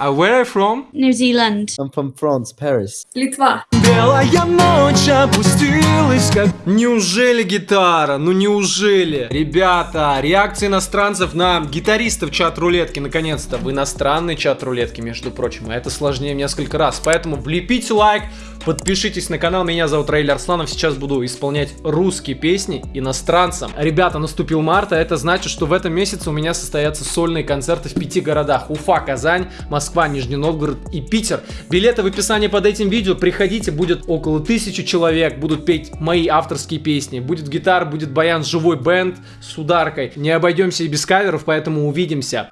Uh, where are you from? New Zealand. I'm from France, Paris. Литва. Белая ночь опустилась как... Неужели гитара? Ну неужели? Ребята, реакции иностранцев на гитаристов чат рулетки, наконец-то, в иностранный чат рулетки, между прочим, а это сложнее в несколько раз. Поэтому влепите лайк, подпишитесь на канал, меня зовут Раиль Арсланов, сейчас буду исполнять русские песни иностранцам. Ребята, наступил март, а это значит, что в этом месяце у меня состоятся сольные концерты в пяти городах. Уфа, Казань, Москва, Нижний Новгород и Питер. Билеты в описании под этим видео, приходите, будет около тысячи человек, будут петь мои авторские песни. Будет гитара, будет баян, живой бенд с ударкой. Не обойдемся и без каверов, поэтому увидимся.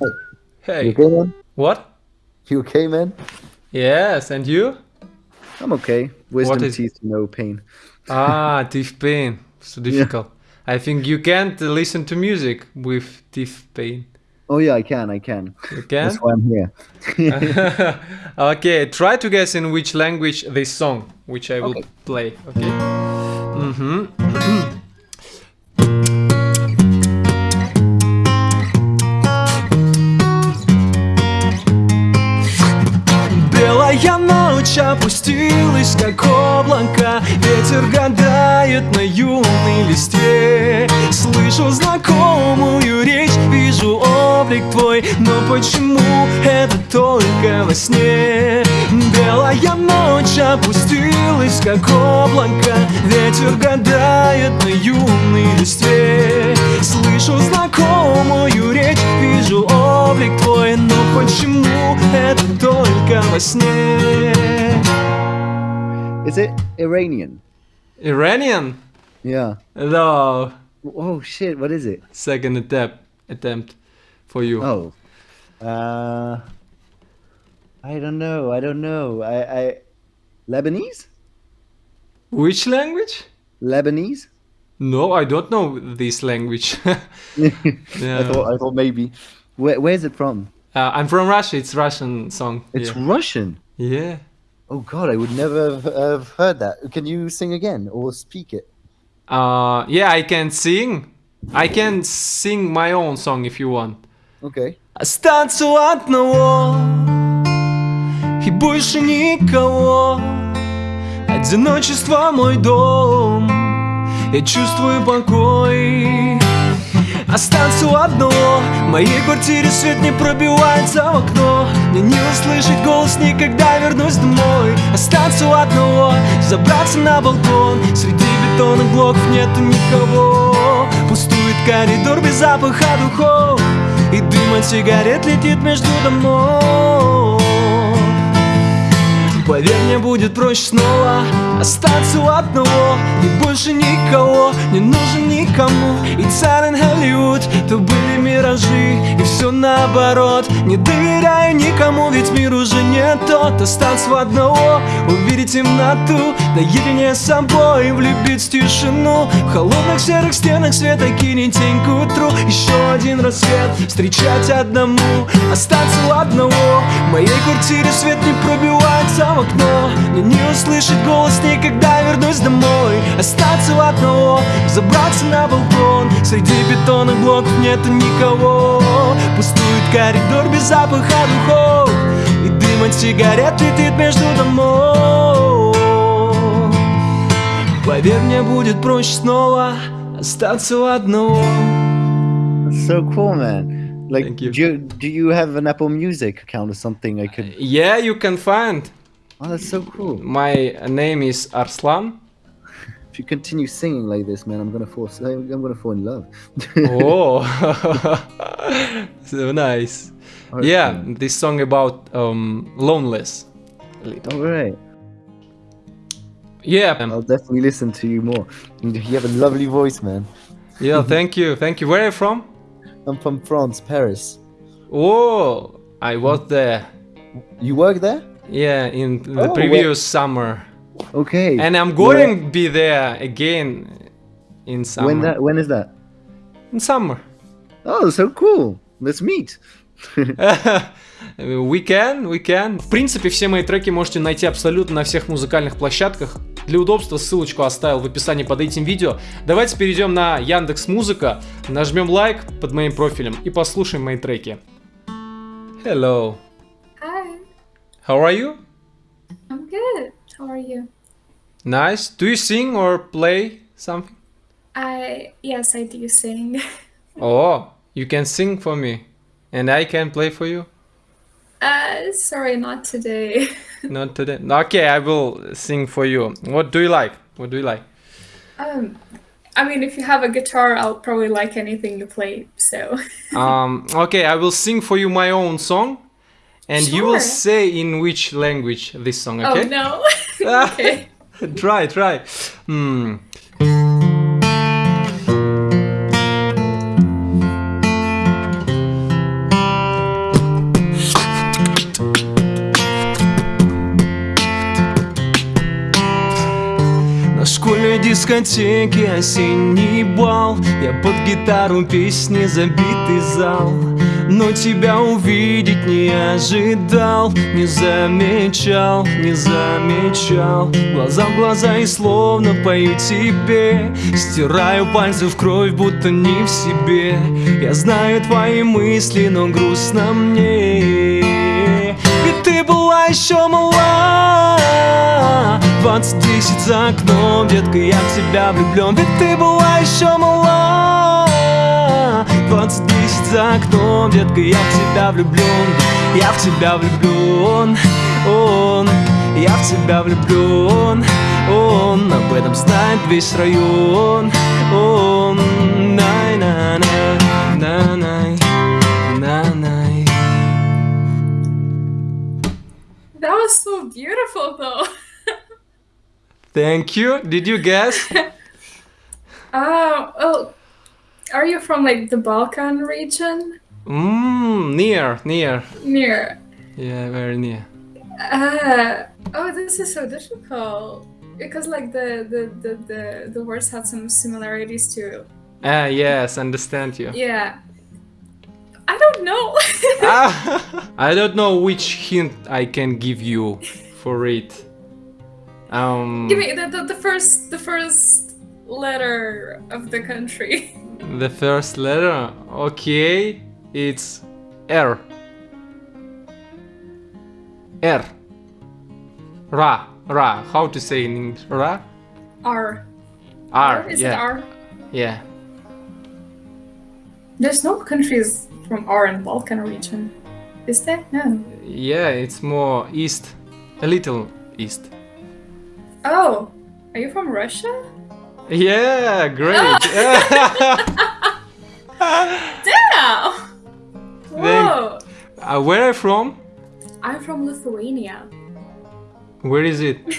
You Hey, okay, man? what? You okay, man? Yes, and you? I'm okay. Wisdom is- teeth, no pain. Ah, teeth pain. So difficult. I think you can't listen to music with teeth pain. Oh yeah, I can, I can. You can? That's why I'm here. okay, try to guess in which language this song, which I will Okay. play. Okay. Mhm. Белая ночь опустилась, как облако. Ветер гадает на юной листе. Слышу знакомую речь, вижу облик твой. Но почему это только во сне? Белая ночь опустилась, как облако. Ветер гадает на юной листе Слышу знакомую речь, вижу облик облик твой Но почему это только во сне? Is it Iranian? Iranian? Yeah. No. Oh shit, what is it? Second attempt attempt for you. Oh. Uh I don't know. I don't know. I, I Lebanese? Which language? Lebanese? No, I don't know this language. yeah. I thought I thought maybe. Where where's it from? Uh, I'm from Russia. It's Russian song. It's yeah. Russian. yeah. Oh god, I would never have, have heard that. Can you sing again or speak it? Uh, yeah, I can sing. I can sing my own song if you want. Okay. Остаться у одного И больше никого Одиночество мой дом Я чувствую покой Остаться у одного В моей квартире свет не пробивается в окно. Мне не услышать голос никогда вернусь домой. Остаться у одного Забраться на балкон. Среди бетонных блоков нету никого. Пустует коридор без запаха духов. И дым от сигарет летит между домов Поверь, мне будет проще снова Остаться у одного. И больше никого Не нужен никому. И царен Голливуд То были миражи. И все наоборот. Не доверяю никому Ведь мир тот Остаться у одного Увидеть темноту Наедине с собой Влюбить в тишину. В холодных серых стенах света Кинет тень к утру. Еще один рассвет Встречать одному. Остаться у одного. В моей квартире свет не пробивается в окно. Мне не услышать голос Никогда вернусь домой. Остаться у одного Забраться на балкон. Среди бетонных блоков нету никого. Пустует коридор без запаха духов И дым от сигарет летит между домов Поверь, мне будет проще снова Остаться у одного That's so cool, man. Like, Thank you. do you do you have an Apple Music account or something? I could. Yeah, you can find Oh, that's so cool. My name is Arslan If you continue singing like this, man, I'm gonna fall. I'm gonna fall in love. Oh, so nice. Okay. Yeah, this song about um, loneliness. a little. All right. Yeah, I'll definitely listen to you more. You have a lovely voice, man. yeah. Thank you, thank you. Where are you from? I'm from France, Paris. Oh, I was there. You work there? Yeah, in the Oh, previous summer, Okay. and I'm going to be there again in summer. when that? When is that? In summer. Oh, so cool. Let's meet. We can, we can. В принципе, все мои треки можете найти абсолютно на всех музыкальных площадках. Для удобства ссылочку оставил в описании под этим видео. Давайте перейдем на Яндекс Музыка, нажмем лайк под моим профилем и послушаем мои треки. Hello. Hi, How are you? I'm good. How are you? Nice. Do you sing or play something? I yes, I do sing. Oh, you can sing for me, and I can play for you. Uh, sorry, not today. Not today. Okay, I will sing for you. What do you like? What do you like? Um, I mean, if you have a guitar, I'll probably like anything you play. So Um, okay, I will sing for you my own song, and you will say in which language this song. oh Okay. no. okay. try, try. Hmm. Дискотеке осенний бал. Я под гитару песни забитый зал. Но тебя увидеть не ожидал Не замечал, не замечал. Глаза в глаза и словно пою тебе. Стираю пальцы в кровь, будто не в себе. Я знаю твои мысли, но грустно мне. Ведь ты была еще мала Двадцать десять за окном, детка, я в тебя влюблен Ведь ты была еще мала. Двадцать десять за окном, детка, я в тебя влюблен Я в тебя влюблен, он Я в тебя влюблен, он. Об этом знает весь район, он. Най-на-на, на-най, на-най That was so beautiful, though. Thank you. Did you guess? Oh, oh, are you from like the Balkan region? Mmm, near, near. Near. Yeah, very near. Uh, oh, this is so difficult because like the the the the, the words had some similarities too. Ah, yes, understand you. Yeah. I don't know. Ah, I don't know which hint I can give you for it. Um, Give me the, the, the first the first letter of the country. the first letter. Okay, it's R. R. Ra. Ra. How to say in English? Ra. R. R. Is yeah. it R? Yeah. There's no countries from R in Balkan region. Is there? No. Yeah, it's more east. A little east. Oh, are you from Russia? Yeah, great. Damn! Whoa! uh, where are you from? I'm from Lithuania. Where is it?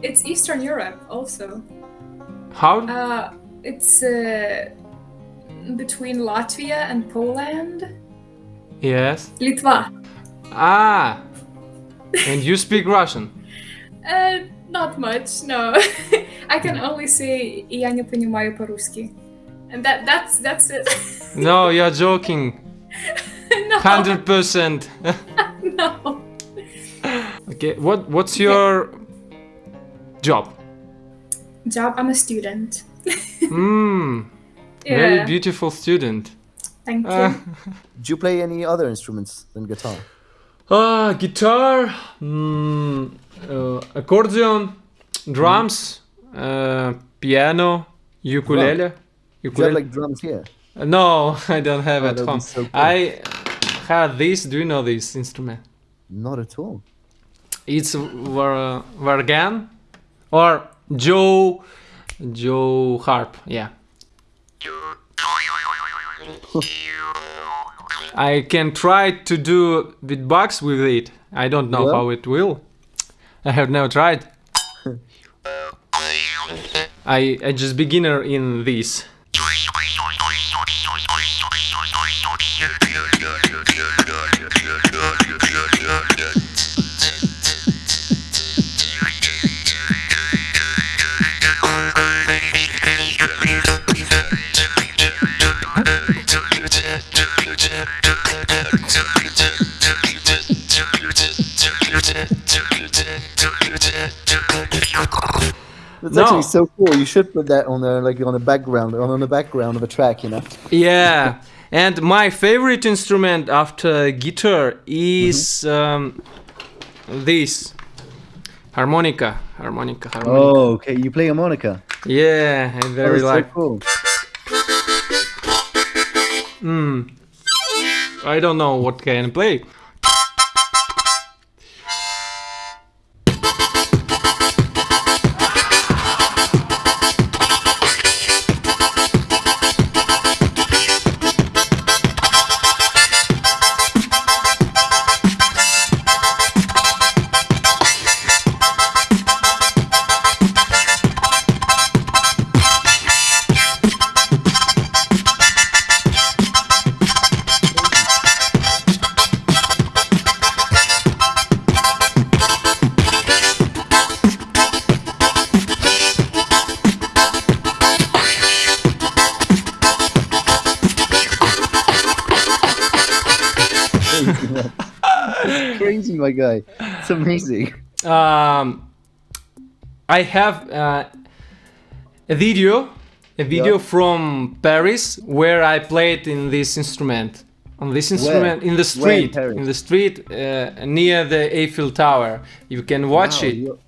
It's Eastern Europe also. How? Uh, it's uh, between Latvia and Poland. yes. Litva. Ah. And you speak Russian? Uh, not much, no. I can only say «Я не понимаю по-русски». And that, that's, that's it. No, you're joking. no, Hundred percent. no. Okay. What What's your job? Job, I'm a student. Hmm. Yeah, Very beautiful student. thank you. Uh, Do you play any other instruments than guitar? ah, guitar, mm, uh, accordion, drums, uh, piano, ukulele. Do you have Ukulele. like drums here? No, I don't have Oh, at home. so cool. I had this. Do you know this instrument? Not at all. It's var- vargan or jaw jaw harp. Yeah. I can try to do beatbox with it. I don't know Yeah? how it will. I have never tried. I I just beginner in this. That's No. actually so cool. You should put that on the like on the background on, on the background of a track, you know. Yeah, And my favorite instrument after guitar is um, this harmonica. Harmonica. Harmonica. Oh, okay. You play harmonica. Yeah, I very is so like. cool. Mm. I don't know what can I play. My guy. It's amazing. um, I have uh, a video, a video Yeah. from Paris where I played in this instrument. On this instrument in the Where in street, in the street uh, near the Eiffel Tower. You can watch Wow, it. You,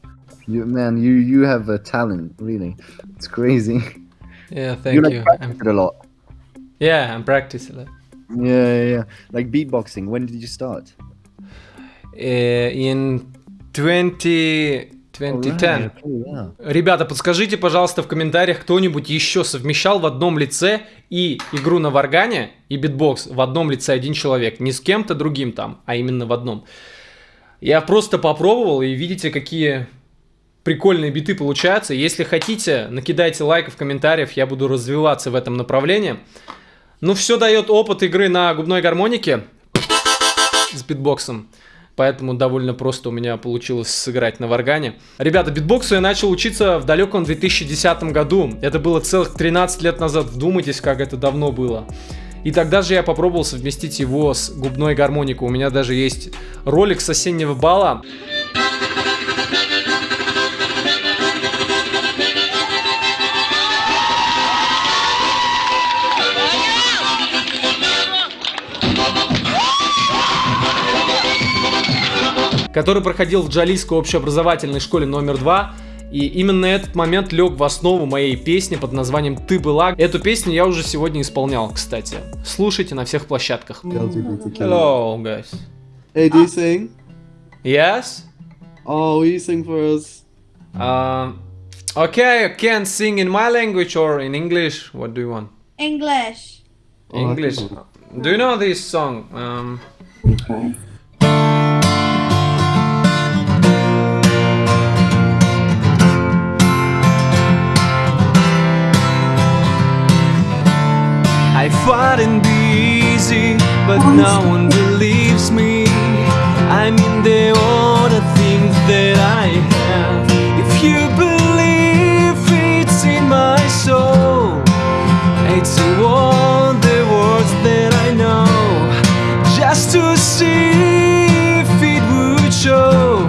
you, man, you you have a talent, really. It's crazy. Yeah, thank you like you. practice I'm, a lot. yeah, I'm practicing. Yeah, yeah, yeah. Like beatboxing. When did you start? In 20, 2010. Alright, okay, yeah. Ребята, подскажите, пожалуйста, в комментариях, кто-нибудь еще совмещал в одном лице и игру на варгане, и битбокс в одном лице один человек. Не с кем-то другим там, а именно в одном. Я просто попробовал, и видите, какие прикольные биты получаются. Если хотите, накидайте лайков в комментариях, я буду развиваться в этом направлении. Ну, все дает опыт игры на губной гармонике с битбоксом. Поэтому довольно просто у меня получилось сыграть на варгане. Ребята, битбоксу я начал учиться в далеком 2010 году. Это было целых 13 лет назад. Вдумайтесь, как это давно было. И тогда же я попробовал совместить его с губной гармоникой. У меня даже есть ролик с осеннего бала. Который проходил в Джалийской общеобразовательной школе номер 2. И именно этот момент лег в основу моей песни под названием «Ты была». Эту песню я уже сегодня исполнял, кстати. Слушайте на всех площадках. Hello, guys. Hey, do you sing? Yes? Oh, will you sing for us? Um, okay, I can sing in my language or in English. What do you want? English. Oh, English. can Do you know this song? Um, Okay. I thought it'd be easy, but no one believes me. I mean, they all the things that I have. If you believe it's in my soul, it's all the words that I know. Just to see if it would show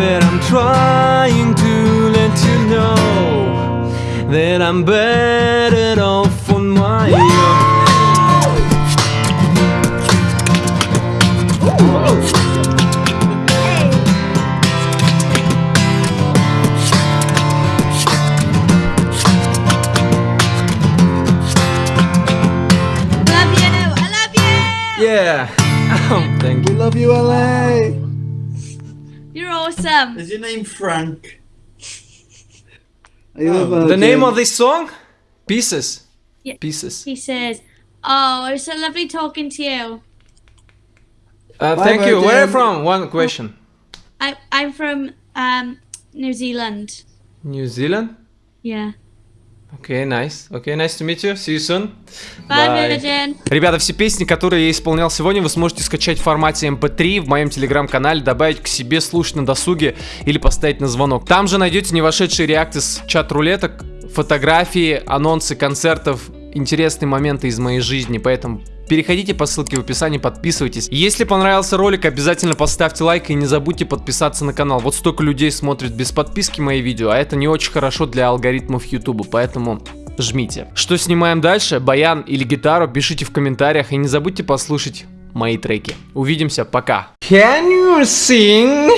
that I'm trying to let you know that I'm better off awesome. Is your name Frank? I love, uh, The name of this song? Pieces. Yeah. Pieces. He says, "Oh, it was so lovely talking to you. Uh, Bye, thank you. Where are you from? One question. I I'm from um New Zealand. New Zealand? Yeah. Okay, nice. Okay, nice to meet you. See you soon. Bye, Bye. Virgin. Ребята, все песни, которые я исполнял сегодня, вы сможете скачать в формате MP3 в моем телеграм-канале, добавить к себе, слушать на досуге или поставить на звонок. Там же найдете не вошедшие реакты с чат-рулеток, фотографии, анонсы концертов, интересные моменты из моей жизни, поэтому переходите по ссылке в описании, подписывайтесь. Если понравился ролик, обязательно поставьте лайк и не забудьте подписаться на канал. Вот столько людей смотрит без подписки мои видео, а это не очень хорошо для алгоритмов YouTube, поэтому жмите. Что снимаем дальше, баян или гитару, пишите в комментариях и не забудьте послушать мои треки. Увидимся, пока. Can you sing?